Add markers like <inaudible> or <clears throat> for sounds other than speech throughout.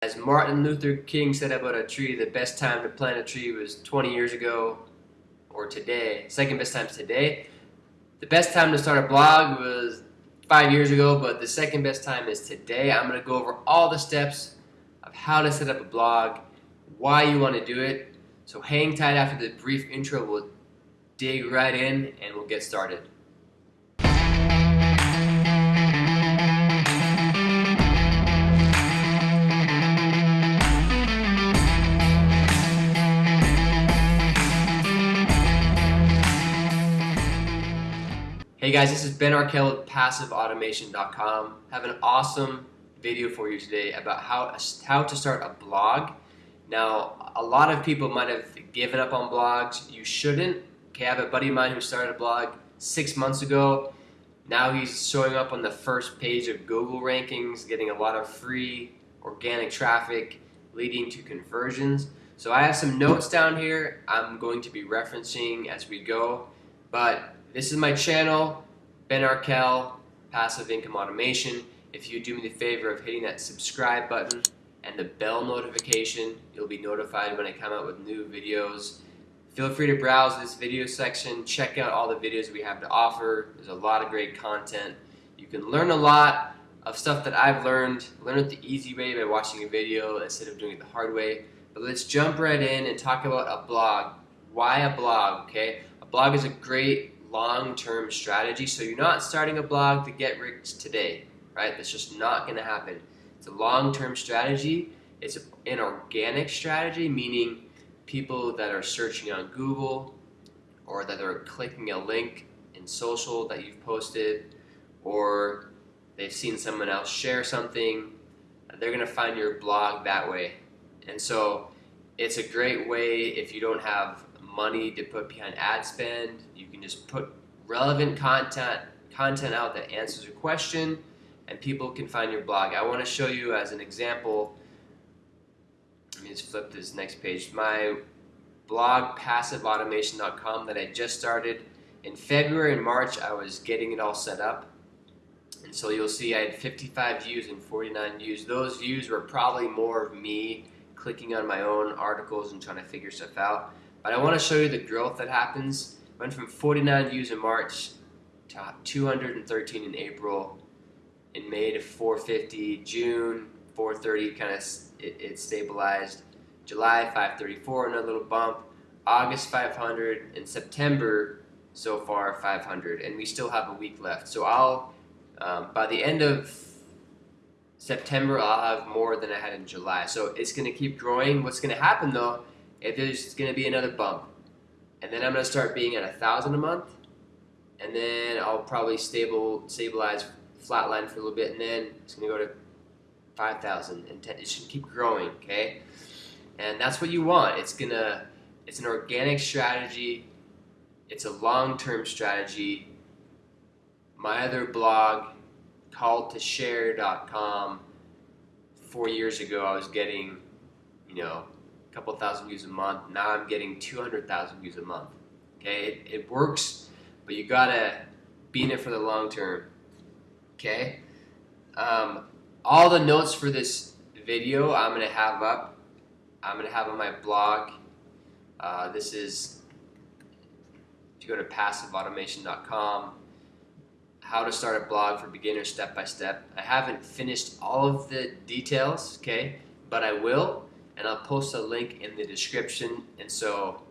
As Martin Luther King said about a tree, the best time to plant a tree was 20 years ago or today. Second best time is today. The best time to start a blog was five years ago, but the second best time is today. I'm going to go over all the steps of how to set up a blog, why you want to do it. So hang tight after the brief intro. We'll dig right in and we'll get started. Hey guys, this is Ben Arkell with PassiveAutomation.com. Have an awesome video for you today about how, how to start a blog. Now, a lot of people might have given up on blogs. You shouldn't. Okay, I have a buddy of mine who started a blog six months ago. Now he's showing up on the first page of Google rankings, getting a lot of free organic traffic, leading to conversions. So I have some notes down here I'm going to be referencing as we go, but this is my channel, Ben Arkell, Passive Income Automation. If you do me the favor of hitting that subscribe button and the bell notification, you'll be notified when I come out with new videos. Feel free to browse this video section, check out all the videos we have to offer. There's a lot of great content. You can learn a lot of stuff that I've learned, learn it the easy way by watching a video instead of doing it the hard way. But let's jump right in and talk about a blog. Why a blog, okay? A blog is a great long-term strategy. So you're not starting a blog to get rich today, right? That's just not going to happen. It's a long-term strategy. It's an organic strategy, meaning people that are searching on Google or that are clicking a link in social that you've posted or they've seen someone else share something, they're going to find your blog that way. And so it's a great way if you don't have money to put behind ad spend. You can just put relevant content content out that answers a question and people can find your blog. I want to show you as an example, let me just flip this next page, my blog passiveautomation.com that I just started. In February and March I was getting it all set up and so you'll see I had 55 views and 49 views. Those views were probably more of me clicking on my own articles and trying to figure stuff out. But I want to show you the growth that happens. Went from 49 views in March to 213 in April. In May to 450. June 430 kind of it, it stabilized. July 534 another little bump. August 500 and September so far 500 and we still have a week left. So I'll um, by the end of September I'll have more than I had in July. So it's going to keep growing. What's going to happen though if there's going to be another bump. And then I'm going to start being at a thousand a month. And then I'll probably stable stabilize flatline for a little bit. And then it's going to go to 5,000 and 10. It should keep growing, okay? And that's what you want. It's going to, it's an organic strategy. It's a long-term strategy. My other blog, called calledtoshare.com, four years ago I was getting, you know, couple thousand views a month. Now I'm getting 200,000 views a month. Okay, it, it works, but you gotta be in it for the long term. Okay, um, all the notes for this video I'm gonna have up. I'm gonna have on my blog. Uh, this is to go to passiveautomation.com. How to start a blog for beginners step by step. I haven't finished all of the details, okay, but I will and I'll post a link in the description and so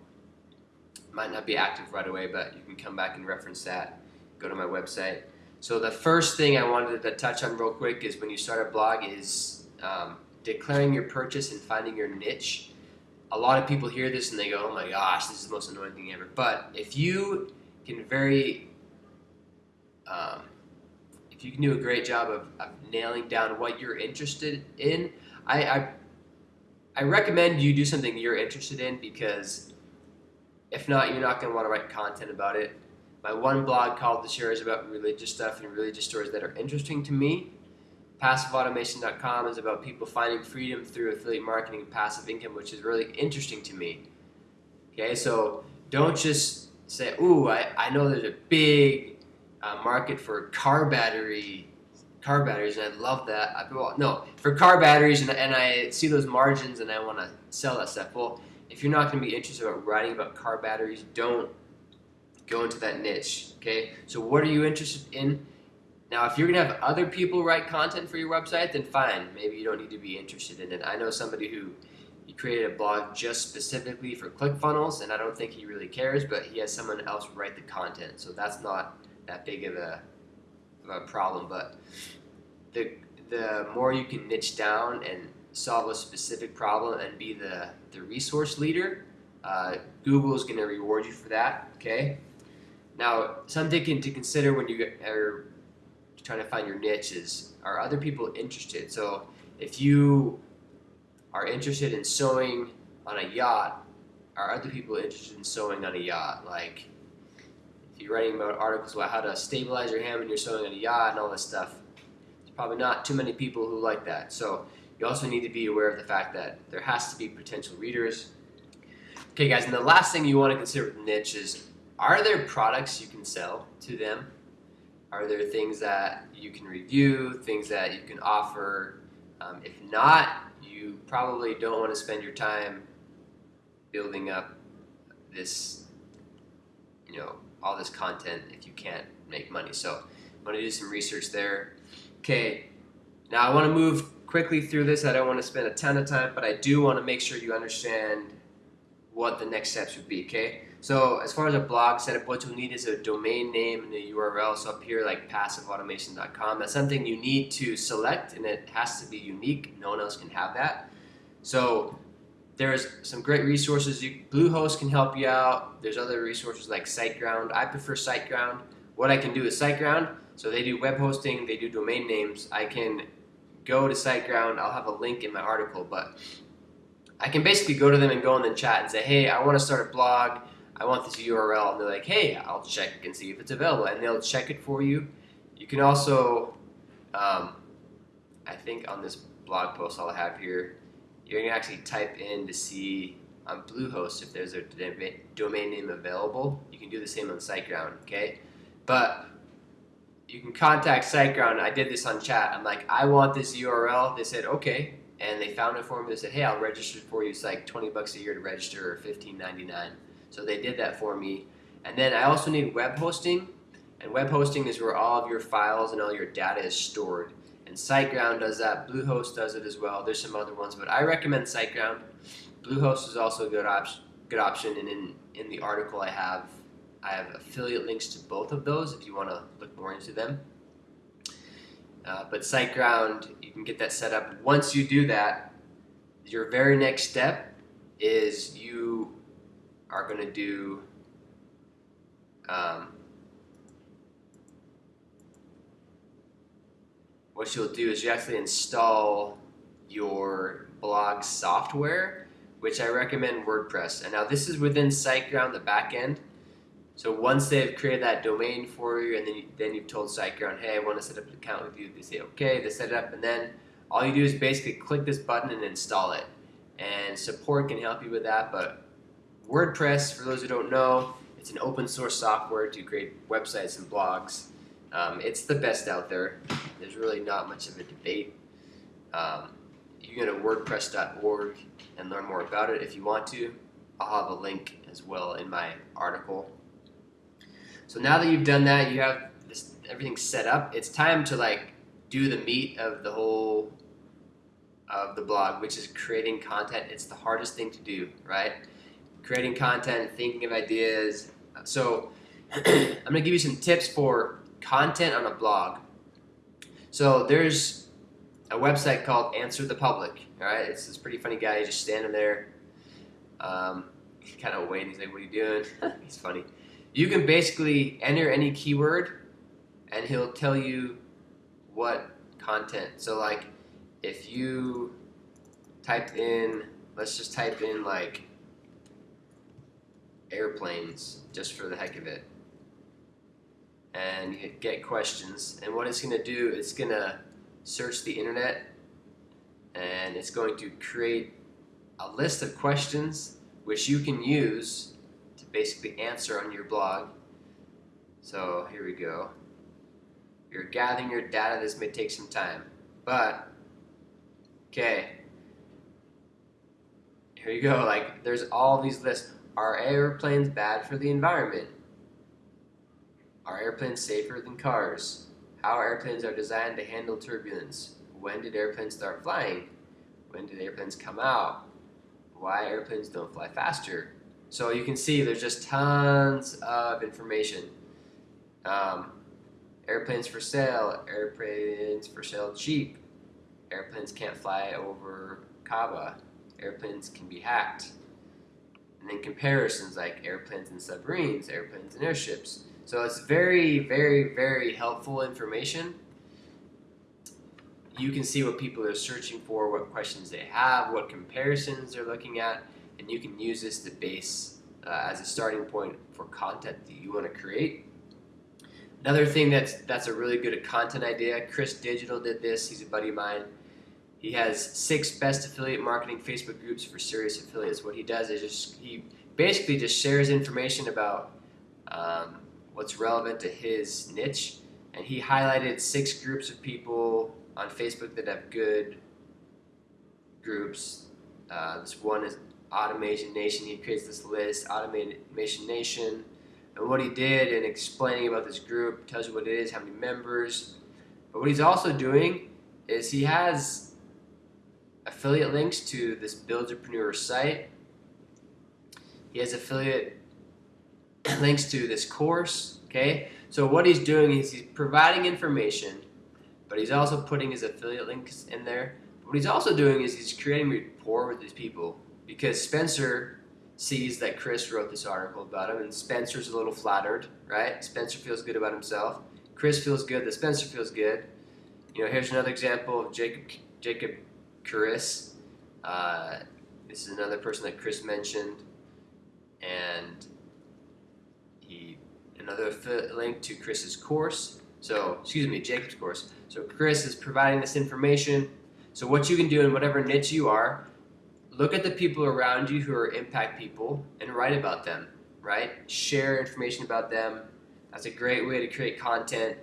might not be active right away but you can come back and reference that. Go to my website. So the first thing I wanted to touch on real quick is when you start a blog is um, declaring your purchase and finding your niche. A lot of people hear this and they go oh my gosh this is the most annoying thing ever. But if you can very um, if you can do a great job of, of nailing down what you're interested in I, I I recommend you do something you're interested in because if not, you're not going to want to write content about it. My one blog called The Share is about religious stuff and religious stories that are interesting to me. PassiveAutomation.com is about people finding freedom through affiliate marketing and passive income, which is really interesting to me. Okay, so don't just say, ooh, I, I know there's a big uh, market for car battery car batteries, and I love that. I, well, no, for car batteries, and, and I see those margins, and I want to sell that stuff. Well, if you're not going to be interested about writing about car batteries, don't go into that niche. Okay, so what are you interested in? Now, if you're gonna have other people write content for your website, then fine. Maybe you don't need to be interested in it. I know somebody who he created a blog just specifically for ClickFunnels, and I don't think he really cares, but he has someone else write the content, so that's not that big of a, a problem. But the the more you can niche down and solve a specific problem and be the the resource leader, uh, Google is going to reward you for that. Okay. Now, something to consider when you are trying to find your niche is are other people interested? So if you are interested in sewing on a yacht, are other people interested in sewing on a yacht? Like if you're writing about articles about how to stabilize your hand when you're sewing on a yacht and all this stuff, there's probably not too many people who like that. So you also need to be aware of the fact that there has to be potential readers. Okay guys, and the last thing you want to consider with niche is are there products you can sell to them? Are there things that you can review, things that you can offer? Um, if not, you probably don't want to spend your time building up this, you know, all this content if you can't make money. So I'm to do some research there. Okay, now I want to move quickly through this. I don't want to spend a ton of time, but I do want to make sure you understand what the next steps would be, okay? So as far as a blog setup, what you'll need is a domain name and a URL. So up here, like passiveautomation.com, that's something you need to select and it has to be unique. No one else can have that. So there's some great resources. You, Bluehost can help you out. There's other resources like SiteGround. I prefer SiteGround. What I can do is SiteGround. So they do web hosting, they do domain names. I can go to SiteGround. I'll have a link in my article, but I can basically go to them and go in the chat and say, hey, I want to start a blog. I want this URL. And they're like, hey, I'll check and see if it's available. And they'll check it for you. You can also, um, I think on this blog post I'll have here, you're going to actually type in to see on Bluehost if there's a domain name available. You can do the same on SiteGround, okay? But you can contact SiteGround. I did this on chat. I'm like, I want this URL. They said, okay and they found it for me. They said, "Hey, I'll register for you. It's like 20 bucks a year to register, or 15.99." So they did that for me. And then I also need web hosting, and web hosting is where all of your files and all your data is stored. And SiteGround does that. Bluehost does it as well. There's some other ones, but I recommend SiteGround. Bluehost is also a good option. Good option, and in in the article I have I have affiliate links to both of those if you want to look more into them. Uh, but SiteGround, you can get that set up. Once you do that, your very next step is you are going to do um, what you'll do is you actually install your blog software, which I recommend WordPress. And now this is within SiteGround, the backend. So once they've created that domain for you, and then you, then you've told SiteGround, hey, I want to set up an account with you. They say okay, they set it up, and then all you do is basically click this button and install it. And support can help you with that, but WordPress, for those who don't know, it's an open source software to create websites and blogs. Um, it's the best out there. There's really not much of a debate. Um, you can go to WordPress.org and learn more about it if you want to. I'll have a link as well in my article. So now that you've done that, you have this, everything set up. It's time to like do the meat of the whole of the blog, which is creating content. It's the hardest thing to do, right? Creating content, thinking of ideas. So <clears throat> I'm gonna give you some tips for content on a blog. So there's a website called Answer the Public. All right, it's this pretty funny guy. Just standing there, um, kind of waiting. He's like, "What are you doing?" <laughs> he's funny you can basically enter any keyword and he'll tell you what content. So like if you type in, let's just type in like airplanes just for the heck of it and get questions and what it's going to do it's going to search the internet and it's going to create a list of questions which you can use to basically answer on your blog. So here we go. You're gathering your data. This may take some time. But, okay. Here you go. Like, there's all these lists. Are airplanes bad for the environment? Are airplanes safer than cars? How airplanes are designed to handle turbulence? When did airplanes start flying? When did airplanes come out? Why airplanes don't fly faster? So you can see there's just tons of information. Um, airplanes for sale, airplanes for sale cheap, airplanes can't fly over Kaaba, airplanes can be hacked. And then comparisons like airplanes and submarines, airplanes and airships. So it's very, very, very helpful information. You can see what people are searching for, what questions they have, what comparisons they're looking at, and you can use this to base uh, as a starting point for content that you want to create. Another thing that's that's a really good content idea. Chris Digital did this. He's a buddy of mine. He has six best affiliate marketing Facebook groups for serious affiliates. What he does is just he basically just shares information about um, what's relevant to his niche, and he highlighted six groups of people on Facebook that have good groups. Uh, this one is Automation Nation. He creates this list, Automation Nation. And what he did in explaining about this group tells you what it is, how many members. But what he's also doing is he has affiliate links to this Builderpreneur site. He has affiliate links to this course, okay? So what he's doing is he's providing information, but he's also putting his affiliate links in there. What he's also doing is he's creating rapport with these people because Spencer sees that Chris wrote this article about him, and Spencer's a little flattered, right? Spencer feels good about himself. Chris feels good that Spencer feels good. You know, here's another example of Jacob Jacob Chris. Uh, this is another person that Chris mentioned, and he another link to Chris's course. So, excuse me, Jacob's course. So Chris is providing this information. So what you can do in whatever niche you are, look at the people around you who are impact people and write about them, right? Share information about them. That's a great way to create content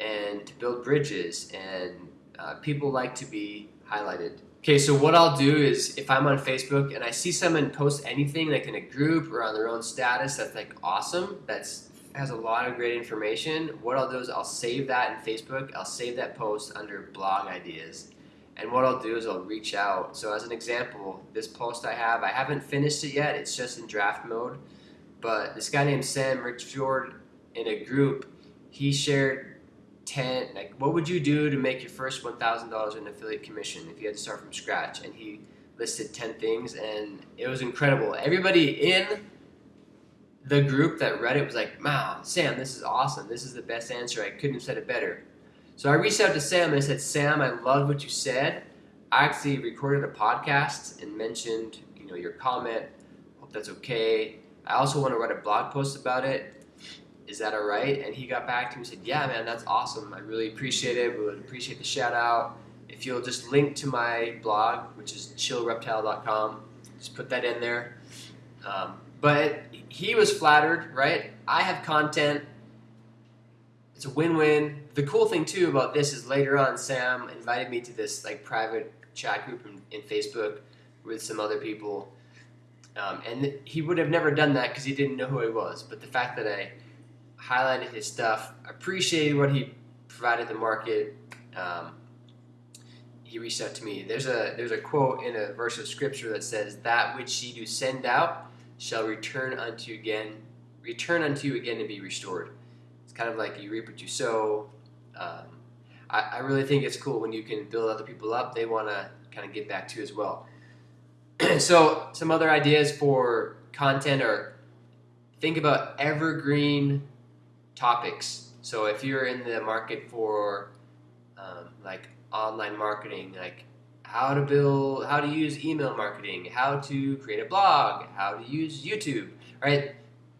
and to build bridges. And uh, people like to be highlighted. Okay, so what I'll do is if I'm on Facebook and I see someone post anything like in a group or on their own status that's like awesome, that's has a lot of great information, what I'll do is I'll save that in Facebook. I'll save that post under blog ideas and what I'll do is I'll reach out. So as an example, this post I have, I haven't finished it yet. It's just in draft mode. But this guy named Sam Richford in a group, he shared 10, like what would you do to make your first $1,000 in affiliate commission if you had to start from scratch? And he listed 10 things and it was incredible. Everybody in the group that read it was like, wow, Sam, this is awesome. This is the best answer. I couldn't have said it better. So I reached out to Sam and I said, Sam, I love what you said. I actually recorded a podcast and mentioned, you know, your comment. Hope that's okay. I also want to write a blog post about it. Is that all right? And he got back to me and said, Yeah, man, that's awesome. I really appreciate it. We would appreciate the shout out. If you'll just link to my blog, which is chillreptile.com, just put that in there. Um, but he was flattered, right? I have content it's a win-win. The cool thing too about this is later on, Sam invited me to this like private chat group in, in Facebook with some other people, um, and he would have never done that because he didn't know who I was. But the fact that I highlighted his stuff, appreciated what he provided the market. Um, he reached out to me. There's a there's a quote in a verse of scripture that says, "That which ye do send out shall return unto you again, return unto you again and be restored." It's kind of like you reap what you sow. Um, I, I, really think it's cool when you can build other people up. They want to kind of get back to as well. <clears throat> so some other ideas for content are think about evergreen topics. So if you're in the market for um, like online marketing, like how to build, how to use email marketing, how to create a blog, how to use YouTube, right?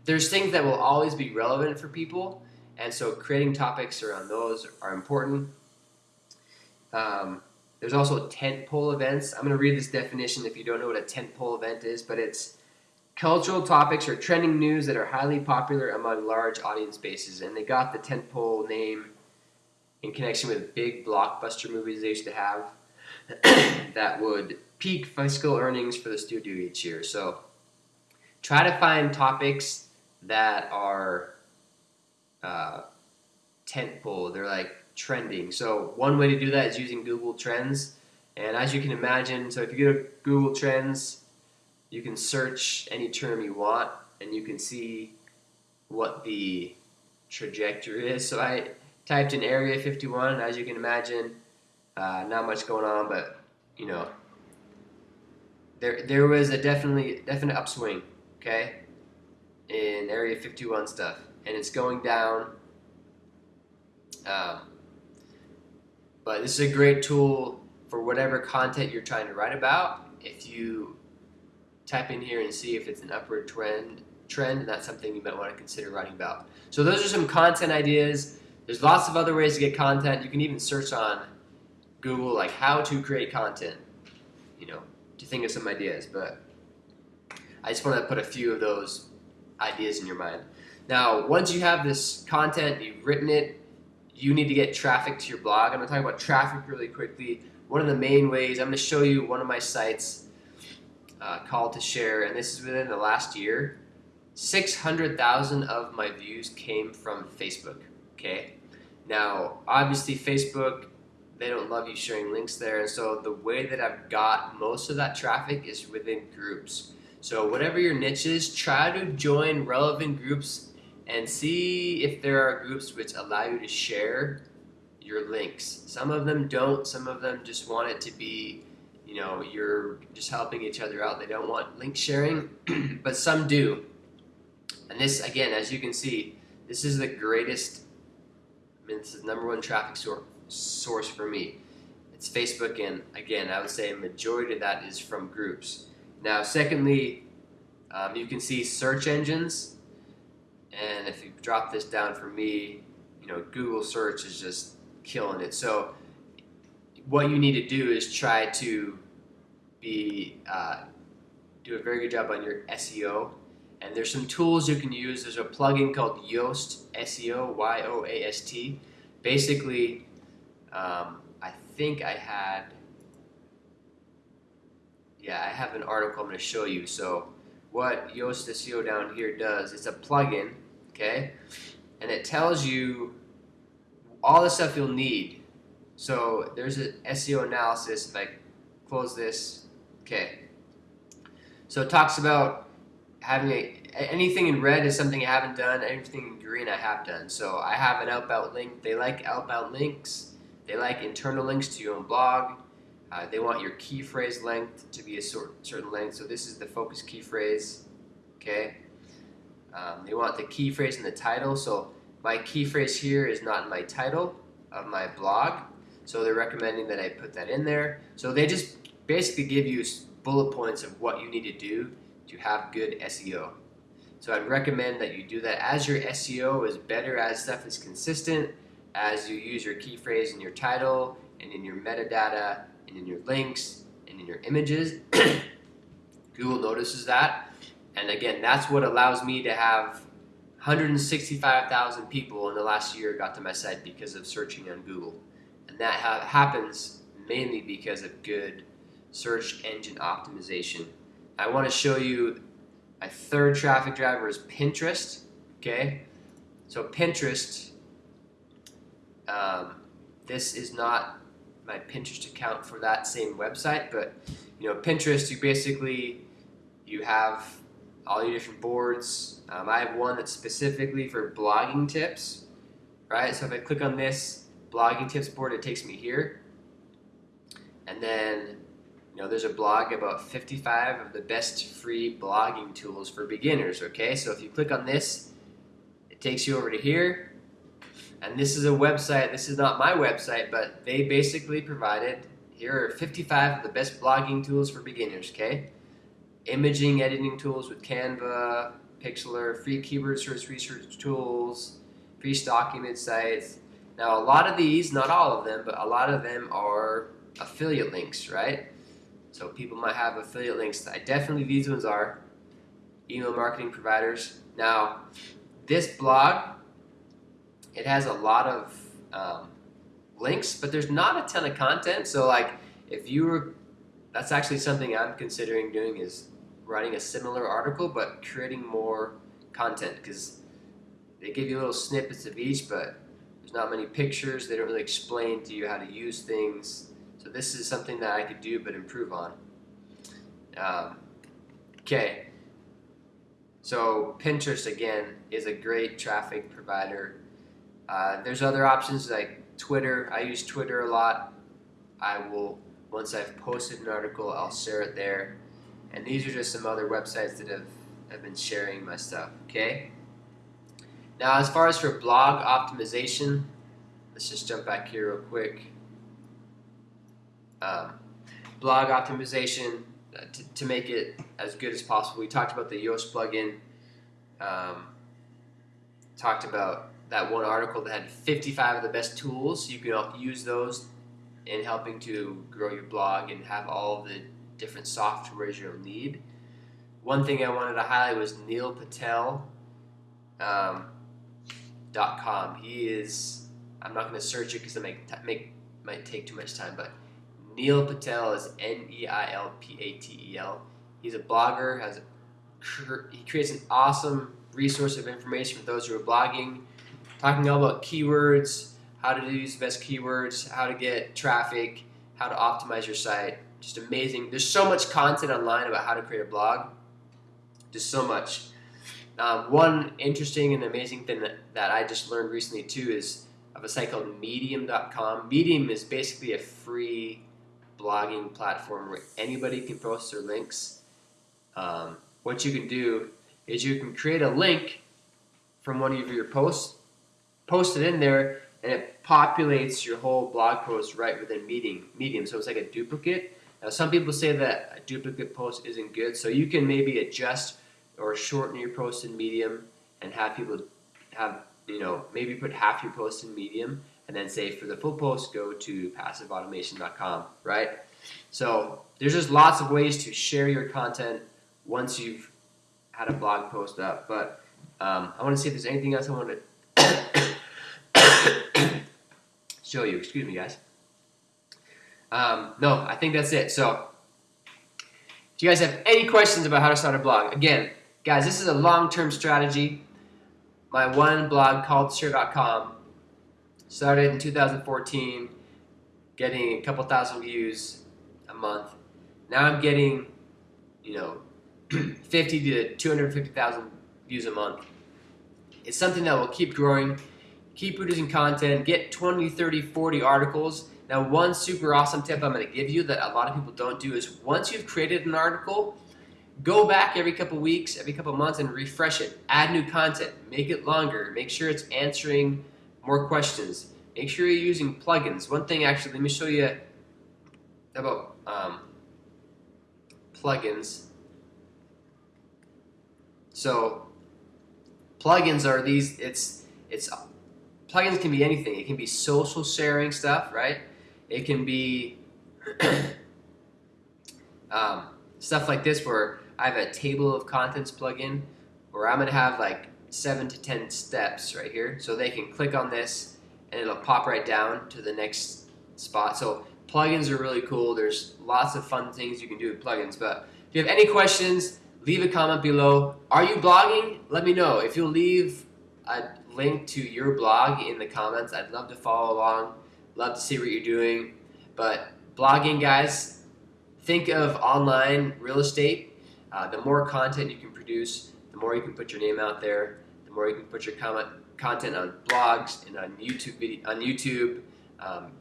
There's things that will always be relevant for people, and so creating topics around those are important. Um, there's also tentpole events. I'm going to read this definition if you don't know what a tentpole event is, but it's cultural topics or trending news that are highly popular among large audience bases. And they got the tentpole name in connection with big blockbuster movies they used to have <coughs> that would peak fiscal earnings for the studio each year. So try to find topics that are uh, tentpole. They're like trending. So one way to do that is using Google Trends. And as you can imagine, so if you go to Google Trends, you can search any term you want, and you can see what the trajectory is. So I typed in Area 51, and as you can imagine, uh, not much going on, but you know, there there was a definitely definite upswing, okay, in Area 51 stuff, and it's going down. Um, but this is a great tool for whatever content you're trying to write about. If you type in here and see if it's an upward trend, trend, that's something you might want to consider writing about. So those are some content ideas. There's lots of other ways to get content. You can even search on Google like how to create content, you know, to think of some ideas. But I just want to put a few of those ideas in your mind. Now, once you have this content, you've written it, you need to get traffic to your blog. I'm going to talk about traffic really quickly. One of the main ways, I'm going to show you one of my sites uh, called to share, and this is within the last year. 600,000 of my views came from Facebook. Okay. Now, obviously, Facebook, they don't love you sharing links there. And so, the way that I've got most of that traffic is within groups. So, whatever your niche is, try to join relevant groups and see if there are groups which allow you to share your links. Some of them don't, some of them just want it to be you know, you're just helping each other out. They don't want link sharing, <clears throat> but some do. And this, again, as you can see, this is the greatest, I mean, this is number one traffic sor source for me. It's Facebook, and again, I would say a majority of that is from groups. Now, secondly, um, you can see search engines, and if you drop this down for me, you know, Google search is just killing it. So what you need to do is try to be uh, do a very good job on your SEO. And there's some tools you can use. There's a plugin called Yoast SEO, Y-O-A-S-T. Basically, um, I think I had, yeah, I have an article I'm going to show you. So what Yoast SEO down here does, it's a plugin, okay, and it tells you all the stuff you'll need so there's an SEO analysis. If I close this, okay. So it talks about having a, anything in red is something I haven't done. Anything in green I have done. So I have an outbound link. They like outbound links. They like internal links to your own blog. Uh, they want your key phrase length to be a sort, certain length. So this is the focus key phrase. Okay. Um, they want the key phrase in the title. So my key phrase here is not in my title of my blog. So they're recommending that I put that in there. So they just basically give you bullet points of what you need to do to have good SEO. So I'd recommend that you do that as your SEO is better, as stuff is consistent, as you use your key phrase in your title and in your metadata and in your links and in your images. <coughs> Google notices that. And again, that's what allows me to have 165,000 people in the last year got to my site because of searching on Google And that ha happens mainly because of good search engine optimization. I want to show you my third traffic driver is Pinterest. Okay, so Pinterest. Um, this is not my Pinterest account for that same website, but you know Pinterest. You basically you have all your different boards. Um, I have one that's specifically for blogging tips, right? So if I click on this, blogging tips board, it takes me here. And then, you know, there's a blog about 55 of the best free blogging tools for beginners, okay? So if you click on this, it takes you over to here. And this is a website, this is not my website, but they basically provided, here are 55 of the best blogging tools for beginners, okay? Imaging editing tools with Canva, Pixlr, free keyword search research tools, free image sites, now, a lot of these, not all of them, but a lot of them are affiliate links, right? So people might have affiliate links. I definitely, these ones are email marketing providers. Now, this blog, it has a lot of um, links, but there's not a ton of content. So like if you were, that's actually something I'm considering doing is writing a similar article, but creating more content because they give you little snippets of each, but there's not many pictures. They don't really explain to you how to use things. So this is something that I could do but improve on. Um, okay. So Pinterest again is a great traffic provider. Uh, there's other options like Twitter. I use Twitter a lot. I will once I've posted an article, I'll share it there. And these are just some other websites that have, have been sharing my stuff. Okay. Now, as far as for blog optimization, let's just jump back here real quick. Um, blog optimization uh, to, to make it as good as possible. We talked about the Yoast plugin. Um, talked about that one article that had 55 of the best tools. You can use those in helping to grow your blog and have all the different softwares you'll need. One thing I wanted to highlight was Neil Patel. Um, com. He is. I'm not going to search it because it might, make might take too much time. But Neil Patel is N E I L P A T E L. He's a blogger. Has a, he creates an awesome resource of information for those who are blogging, talking all about keywords, how to use the best keywords, how to get traffic, how to optimize your site. Just amazing. There's so much content online about how to create a blog. Just so much. Um, one interesting and amazing thing that, that I just learned recently too is of a site called Medium.com. Medium is basically a free blogging platform where anybody can post their links. Um, what you can do is you can create a link from one of your posts, post it in there, and it populates your whole blog post right within Medium. Medium, so it's like a duplicate. Now, some people say that a duplicate post isn't good, so you can maybe adjust or shorten your post in Medium and have people have, you know, maybe put half your post in Medium and then say for the full post, go to passiveautomation.com, right? So there's just lots of ways to share your content once you've had a blog post up. But um, I want to see if there's anything else I want to show you. Excuse me, guys. Um, no, I think that's it. So, do you guys have any questions about how to start a blog? Again, Guys, this is a long-term strategy. My one blog called Share.com started in 2014, getting a couple thousand views a month. Now I'm getting, you know, <clears throat> 50 to 250,000 views a month. It's something that will keep growing, keep producing content, get 20, 30, 40 articles. Now, one super awesome tip I'm going to give you that a lot of people don't do is once you've created an article, Go back every couple weeks, every couple months, and refresh it. Add new content. Make it longer. Make sure it's answering more questions. Make sure you're using plugins. One thing, actually, let me show you about um, plugins. So, plugins are these. It's it's plugins can be anything. It can be social sharing stuff, right? It can be <coughs> um, stuff like this where I have a table of contents plugin where I'm going to have like seven to 10 steps right here. So they can click on this and it'll pop right down to the next spot. So plugins are really cool. There's lots of fun things you can do with plugins. But if you have any questions, leave a comment below. Are you blogging? Let me know. If you'll leave a link to your blog in the comments, I'd love to follow along. Love to see what you're doing. But blogging, guys, think of online real estate uh, the more content you can produce, the more you can put your name out there, the more you can put your comment, content on blogs and on YouTube. Video, on YouTube, um,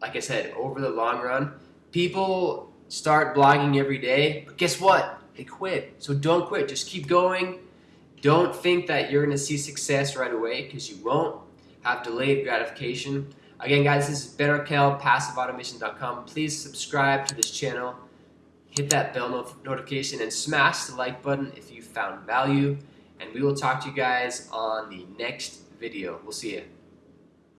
like I said, over the long run, people start blogging every day, but guess what? They quit. So don't quit. Just keep going. Don't think that you're going to see success right away because you won't. Have delayed gratification. Again, guys, this is Ben PassiveAutomation.com. Please subscribe to this channel hit that bell notification and smash the like button if you found value. And we will talk to you guys on the next video. We'll see you.